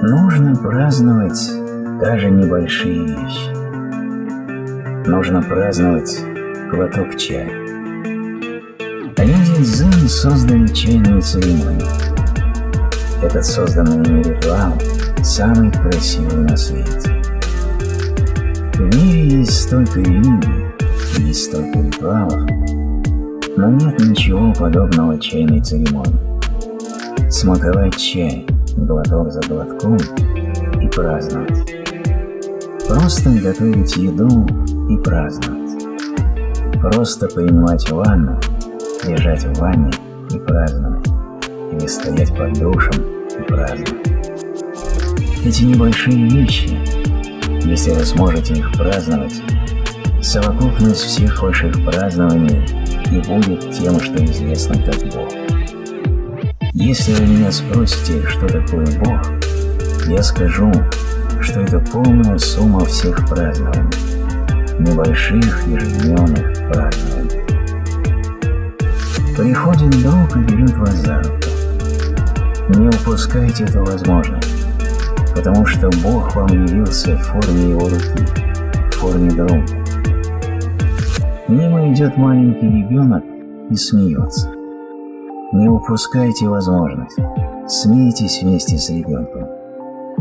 Нужно праздновать даже небольшие вещи. Нужно праздновать глоток чая. Люди дзен создали чайную церемонию. Этот созданный ими ритуал самый красивый на свете. В мире есть столько религий, есть столько ритуалов, но нет ничего подобного чайной церемонии. Смаковать чай глоток за глотком и праздновать. Просто готовить еду и праздновать. Просто принимать ванну, лежать в ванне и праздновать. Или стоять под душем и праздновать. Эти небольшие вещи, если вы сможете их праздновать, совокупность всех ваших празднований и будет тем, что известно как Бог. Если вы меня спросите, что такое Бог, я скажу, что это полная сумма всех празднований, небольших ежедневных празднований. Приходит друг и берет вас за руку. Не упускайте эту возможность, потому что Бог вам явился в форме его руки, в форме друга. Мимо идет маленький ребенок и смеется. Не упускайте возможность, смейтесь вместе с ребенком,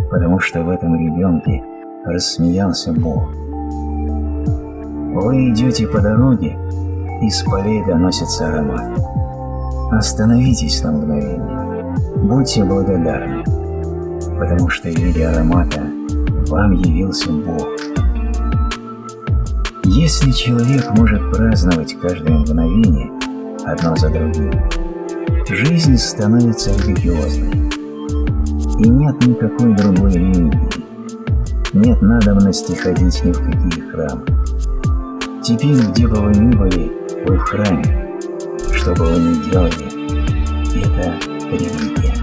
потому что в этом ребенке рассмеялся Бог. Вы идете по дороге, и с полей доносится аромат. Остановитесь на мгновение, будьте благодарны, потому что в виде аромата вам явился Бог. Если человек может праздновать каждое мгновение одно за другим, жизнь становится религиозной. И нет никакой другой религии. Нет надобности ходить ни в какие храмы. Теперь, где бы вы ни были, вы в храме. Что бы вы ни делали, это религия.